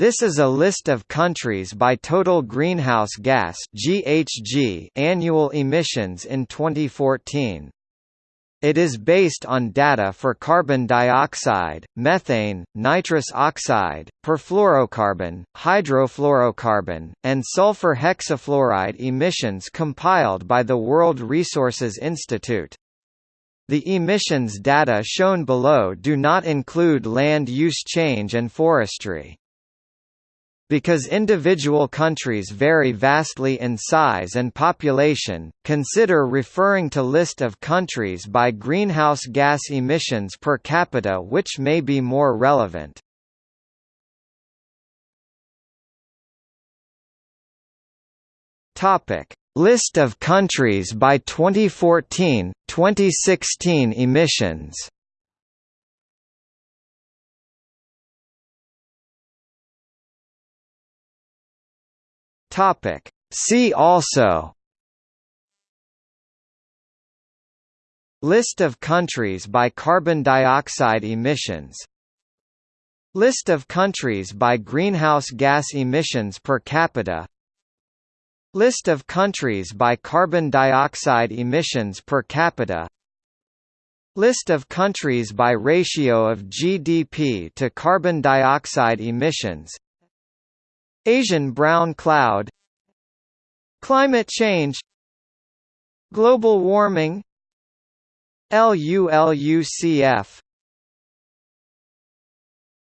This is a list of countries by total greenhouse gas (GHG) annual emissions in 2014. It is based on data for carbon dioxide, methane, nitrous oxide, perfluorocarbon, hydrofluorocarbon, and sulfur hexafluoride emissions compiled by the World Resources Institute. The emissions data shown below do not include land use change and forestry. Because individual countries vary vastly in size and population, consider referring to list of countries by greenhouse gas emissions per capita which may be more relevant. List of countries by 2014, 2016 emissions. Topic. See also List of countries by carbon dioxide emissions List of countries by greenhouse gas emissions per capita List of countries by carbon dioxide emissions per capita List of countries by ratio of GDP to carbon dioxide emissions Asian brown cloud Climate change Global warming LULUCF